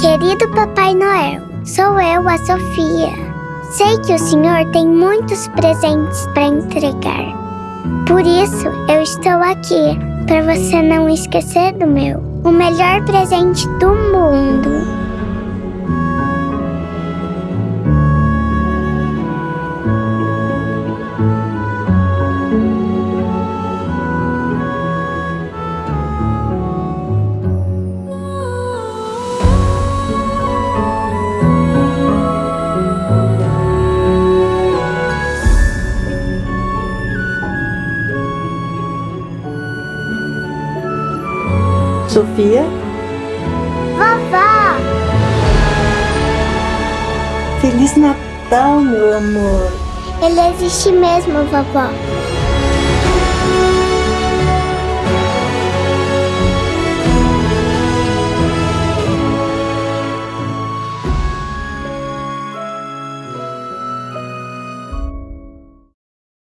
Querido Papai Noel, sou eu, a Sofia. Sei que o senhor tem muitos presentes para entregar. Por isso, eu estou aqui, para você não esquecer do meu. O melhor presente do mundo. Sofia, Vovó! Feliz Natal, meu amor. Ele existe mesmo, vovó.